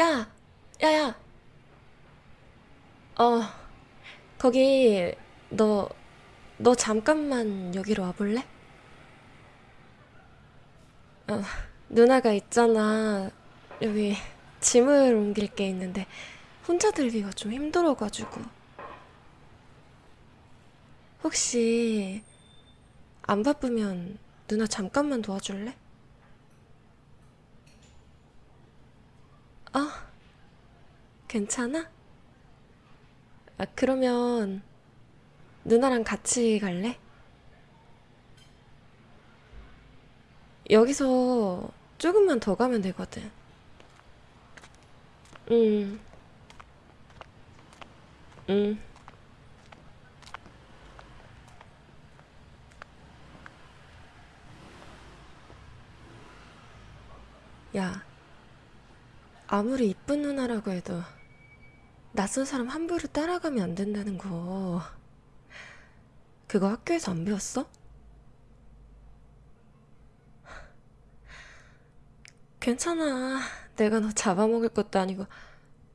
야, 야야. 어, 거기 너, 너 잠깐만 여기로 와볼래? 어, 누나가 있잖아. 여기 짐을 옮길 게 있는데 혼자 들기가 좀 힘들어가지고. 혹시 안 바쁘면 누나 잠깐만 도와줄래? 아, 괜찮아? 아, 그러면 누나랑 같이 갈래? 여기서 조금만 더 가면 되거든. 음, 음. 야, 아무리 이쁜 누나라고 해도 낯선 사람 함부로 따라가면 안 된다는 거. 그거 학교에서 안 배웠어? 괜찮아. 내가 너 잡아먹을 것도 아니고.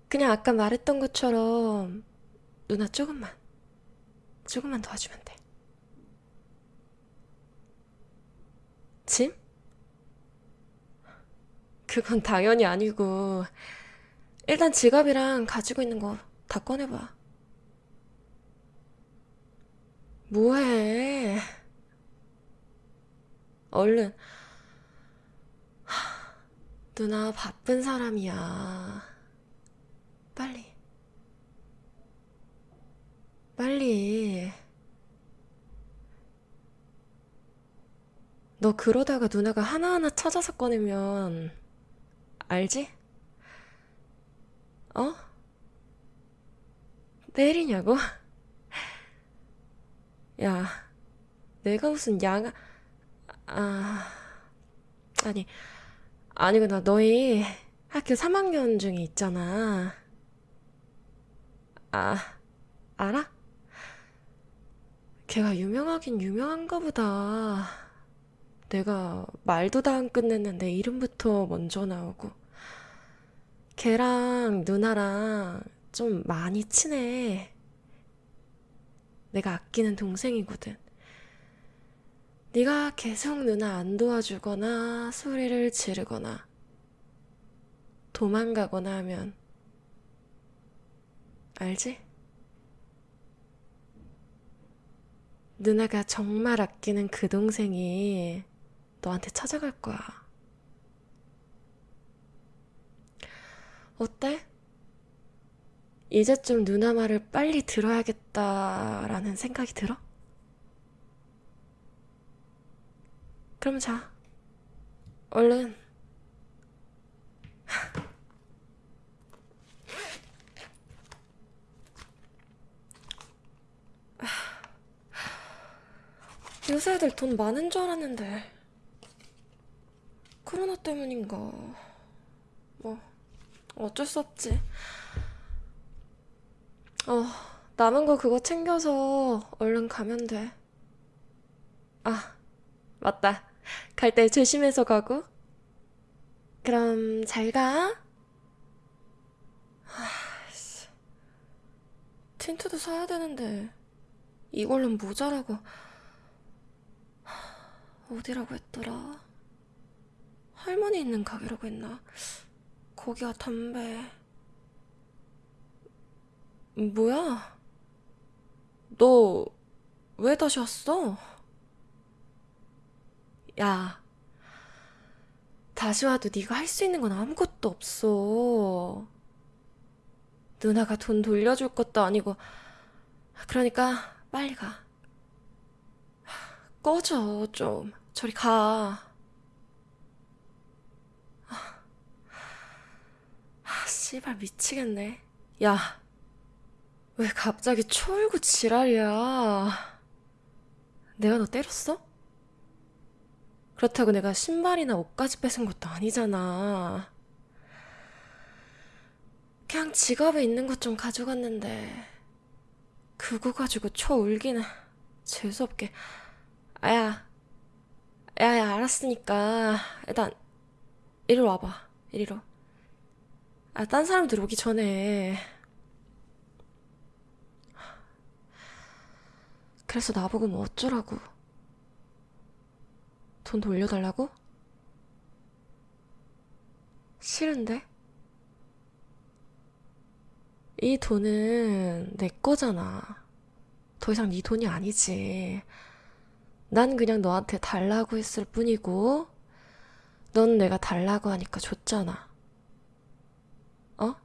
그냥 아까 말했던 것처럼 누나 조금만, 조금만 도와주면 돼. 짐? 그건 당연히 아니고. 일단 지갑이랑 가지고 있는 거 다 꺼내봐. 뭐해? 얼른. 누나 바쁜 사람이야. 빨리, 빨리. 너 그러다가 누나가 하나하나 찾아서 꺼내면, 알지? 어? 내일이냐고? 야, 내가 무슨 양아, 아, 아니, 아니구나. 너희 학교 3학년 중에 있잖아. 아, 알아? 걔가 유명하긴 유명한가 보다. 내가 말도 다 안 끝냈는데 이름부터 먼저 나오고. 걔랑 누나랑 좀 많이 친해. 내가 아끼는 동생이거든. 네가 계속 누나 안 도와주거나 소리를 지르거나 도망가거나 하면 알지? 누나가 정말 아끼는 그 동생이 너한테 찾아갈 거야. 어때? 이제 좀 누나 말을 빨리 들어야겠다라는 생각이 들어? 그럼 자. 얼른. 요새 애들 돈 많은 줄 알았는데. 코로나 때문인가. 뭐, 어쩔 수 없지. 어, 남은 거 그거 챙겨서 얼른 가면 돼. 아, 맞다. 갈 때 조심해서 가고. 그럼 잘 가. 틴트도 사야 되는데 이걸로는 모자라고 어디라고 했더라? 할머니 있는 가게라고 했나? 거기가 담배. 뭐야? 너 왜 다시 왔어? 야, 다시 와도 네가 할 수 있는 건 아무것도 없어. 누나가 돈 돌려줄 것도 아니고. 그러니까 빨리 가. 꺼져, 좀. 저리 가. 아, 씨발 미치겠네. 야, 왜 갑자기 초울고 지랄이야? 내가 너 때렸어? 그렇다고 내가 신발이나 옷까지 뺏은 것도 아니잖아. 그냥 지갑에 있는 것 좀 가져갔는데 그거 가지고 쳐 울기는 재수없게. 아야, 야야 알았으니까 일단 이리로 와봐. 이리로. 아, 딴 사람들 오기 전에. 그래서 나보고 뭐 어쩌라고. 돈 돌려달라고? 싫은데? 이 돈은 내 거잖아. 더 이상 네 돈이 아니지. 난 그냥 너한테 달라고 했을 뿐이고, 넌 내가 달라고 하니까 줬잖아. 어?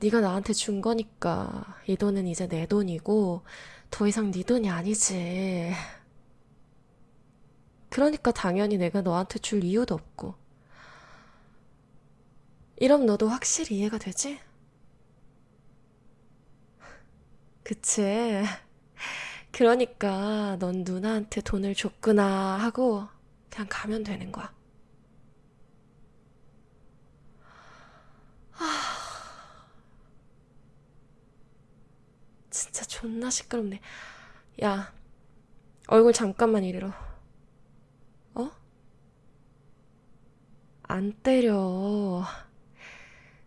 네가 나한테 준 거니까 이 돈은 이제 내 돈이고, 더 이상 네 돈이 아니지. 그러니까 당연히 내가 너한테 줄 이유도 없고. 이럼 너도 확실히 이해가 되지? 그치? 그러니까 넌 누나한테 돈을 줬구나 하고 그냥 가면 되는 거야. 진짜 존나 시끄럽네. 야, 얼굴 잠깐만 이리로. 어? 안 때려.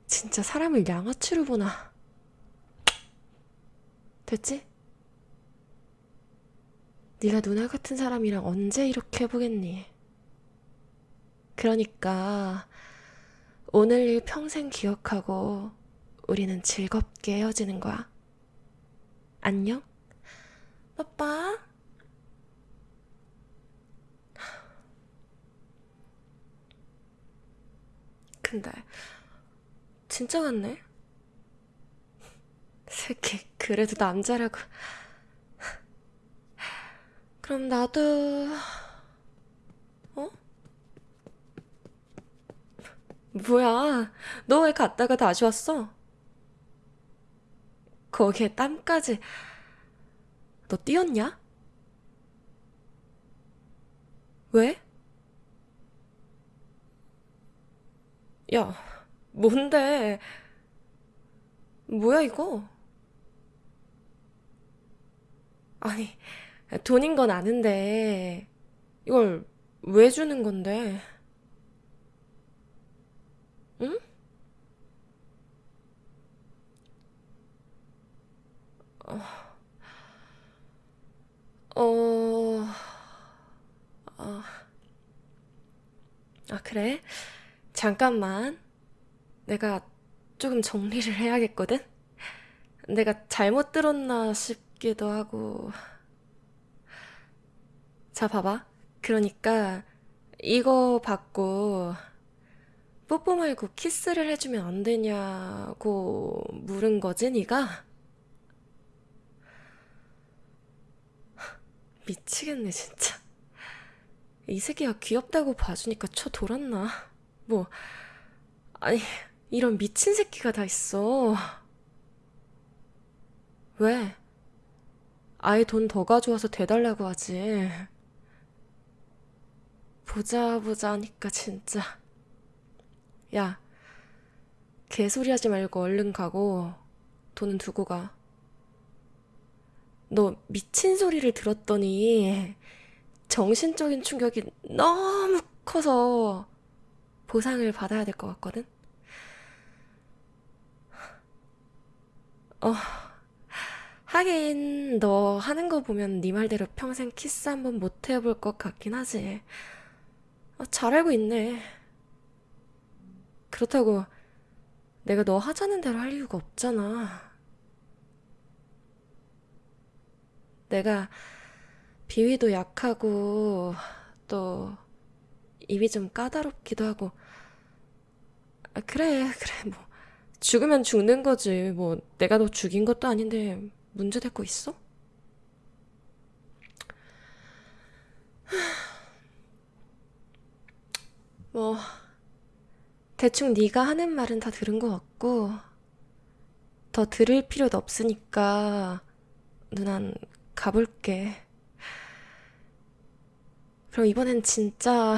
진짜 사람을 양아치로 보나. 됐지? 네가 누나 같은 사람이랑 언제 이렇게 해보겠니? 그러니까 오늘 일 평생 기억하고 우리는 즐겁게 헤어지는 거야. 안녕? 빠빠. 근데 진짜 같네. 새끼 그래도 남자라고. 그럼 나도 어? 뭐야? 너 왜 갔다가 다시 왔어? 거기에 땀까지. 너 뛰었냐? 왜? 야, 뭔데? 뭐야 이거? 아니, 돈인 건 아는데 이걸 왜 주는 건데? 응? 어, 아, 그래? 잠깐만. 내가 조금 정리를 해야겠거든? 내가 잘못 들었나 싶기도 하고. 자, 봐봐. 그러니까 이거 받고 뽀뽀 말고 키스를 해주면 안 되냐고 물은 거지, 네가? 미치겠네, 진짜. 이 새끼가 귀엽다고 봐주니까 쳐 돌았나? 뭐, 아니, 이런 미친 새끼가 다 있어. 왜? 아예 돈 더 가져와서 대달라고 하지. 보자 보자 하니까 진짜. 야, 개소리 하지 말고 얼른 가고 돈은 두고 가. 너 미친 소리를 들었더니 정신적인 충격이 너무 커서 보상을 받아야 될 것 같거든? 어, 하긴 너 하는 거 보면 네 말대로 평생 키스 한번 못 해볼 것 같긴 하지. 아, 잘 알고 있네. 그렇다고 내가 너 하자는 대로 할 이유가 없잖아. 내가 비위도 약하고 또 입이 좀 까다롭기도 하고. 아, 그래 그래 뭐. 죽으면 죽는 거지. 뭐 내가 너 죽인 것도 아닌데 문제 될 거 있어? 뭐 대충 네가 하는 말은 다 들은 것 같고 더 들을 필요도 없으니까 누난 가볼게. 그럼 이번엔 진짜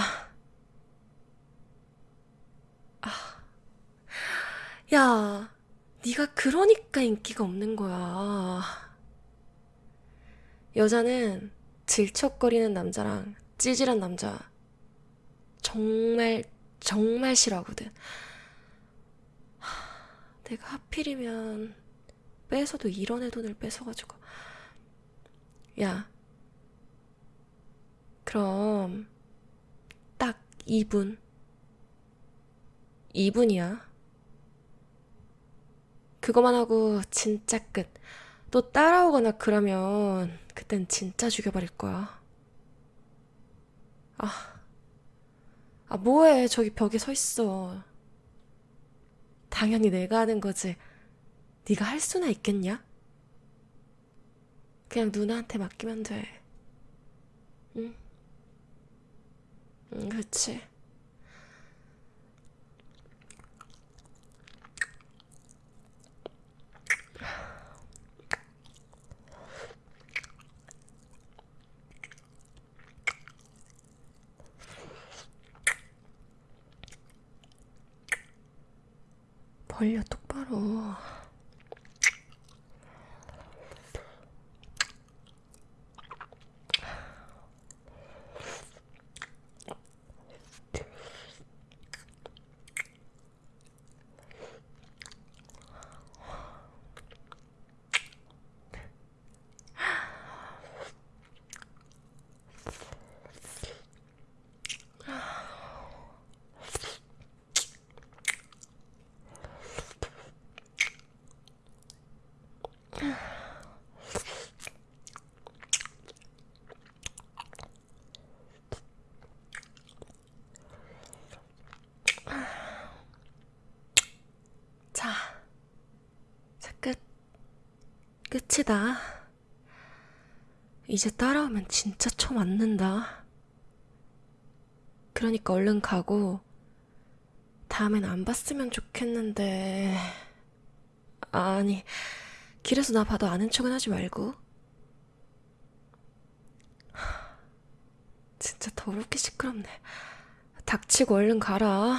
야, 네가 그러니까 인기가 없는 거야. 여자는 질척거리는 남자랑 찌질한 남자 정말 정말 싫어하거든. 하, 내가 하필이면 뺏어도 이런 애 돈을 뺏어가지고. 야, 그럼 딱 2분. 2분이야. 그거만 하고 진짜 끝. 또 따라오거나 그러면 그땐 진짜 죽여버릴 거야. 아, 뭐해. 저기 벽에 서 있어. 당연히 내가 하는 거지. 네가 할 수나 있겠냐? 그냥 누나한테 맡기면 돼. 응? 응, 그치. 벌려 똑바로. 자, 자, 끝. 끝이다. 이제 따라오면 진짜 쳐 맞는다. 그러니까 얼른 가고, 다음엔 안 봤으면 좋겠는데. 아니, 길에서 나 봐도 아는 척은 하지 말고. 하, 진짜 더럽게 시끄럽네. 닥치고 얼른 가라.